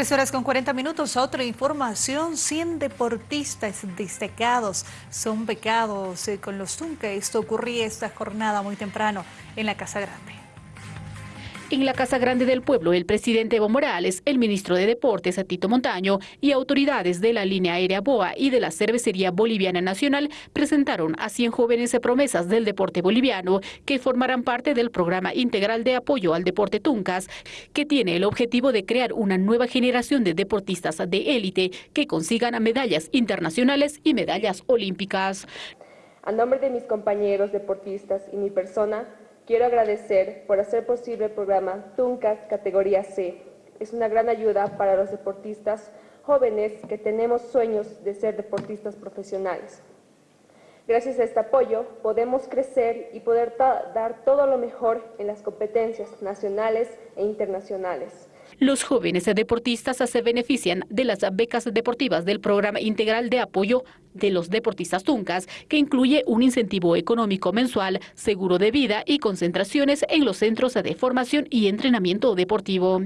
Tres horas con 40 minutos, otra información, 100 deportistas destacados son becados eh, con los Tunca. Esto ocurría esta jornada muy temprano en la Casa Grande. En la Casa Grande del Pueblo, el presidente Evo Morales, el ministro de Deportes, Tito Montaño, y autoridades de la línea aérea BOA y de la Cervecería Boliviana Nacional presentaron a 100 jóvenes promesas del deporte boliviano que formarán parte del programa integral de apoyo al deporte Tuncas, que tiene el objetivo de crear una nueva generación de deportistas de élite que consigan medallas internacionales y medallas olímpicas. A nombre de mis compañeros deportistas y mi persona, Quiero agradecer por hacer posible el programa TUNCAS categoría C. Es una gran ayuda para los deportistas jóvenes que tenemos sueños de ser deportistas profesionales. Gracias a este apoyo podemos crecer y poder dar todo lo mejor en las competencias nacionales e internacionales. Los jóvenes deportistas se benefician de las becas deportivas del Programa Integral de Apoyo de los Deportistas Tuncas, que incluye un incentivo económico mensual, seguro de vida y concentraciones en los centros de formación y entrenamiento deportivo.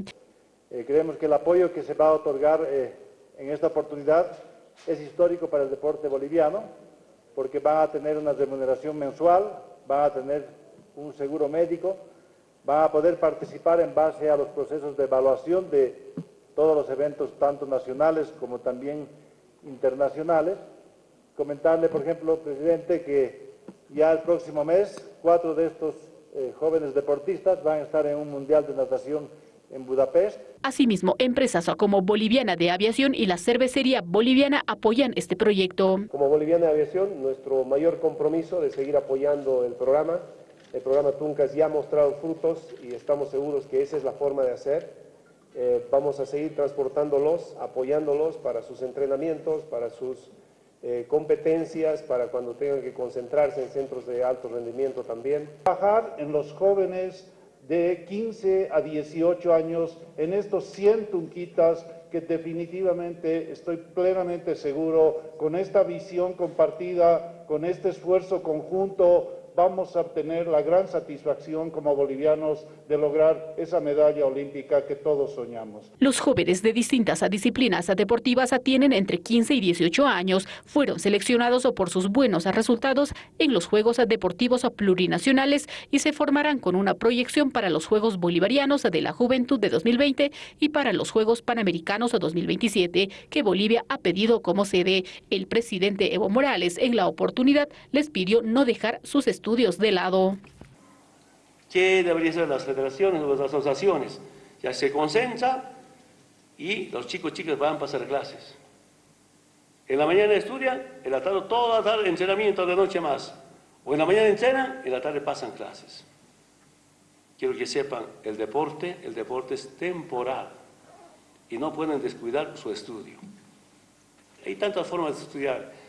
Eh, creemos que el apoyo que se va a otorgar eh, en esta oportunidad es histórico para el deporte boliviano, porque van a tener una remuneración mensual, van a tener un seguro médico, van a poder participar en base a los procesos de evaluación de todos los eventos, tanto nacionales como también internacionales. Comentarle, por ejemplo, presidente, que ya el próximo mes cuatro de estos eh, jóvenes deportistas van a estar en un mundial de natación en Budapest. Asimismo, empresas como Boliviana de Aviación y la Cervecería Boliviana apoyan este proyecto. Como Boliviana de Aviación, nuestro mayor compromiso de seguir apoyando el programa el programa Tuncas ya ha mostrado frutos y estamos seguros que esa es la forma de hacer. Eh, vamos a seguir transportándolos, apoyándolos para sus entrenamientos, para sus eh, competencias, para cuando tengan que concentrarse en centros de alto rendimiento también. Trabajar en los jóvenes de 15 a 18 años, en estos 100 tunquitas que definitivamente estoy plenamente seguro, con esta visión compartida, con este esfuerzo conjunto, vamos a obtener la gran satisfacción como bolivianos de lograr esa medalla olímpica que todos soñamos. Los jóvenes de distintas disciplinas deportivas tienen entre 15 y 18 años, fueron seleccionados por sus buenos resultados en los Juegos Deportivos Plurinacionales y se formarán con una proyección para los Juegos Bolivarianos de la Juventud de 2020 y para los Juegos Panamericanos de 2027, que Bolivia ha pedido como sede. El presidente Evo Morales en la oportunidad les pidió no dejar sus estudios estudios de lado. ¿Qué deberían ser las federaciones o las asociaciones? Ya se concentra y los chicos y chicas van a pasar clases. En la mañana estudian, en la tarde, toda la tarde entrenamiento de noche más. O en la mañana entrenan, en la tarde pasan clases. Quiero que sepan, el deporte, el deporte es temporal y no pueden descuidar su estudio. Hay tantas formas de estudiar.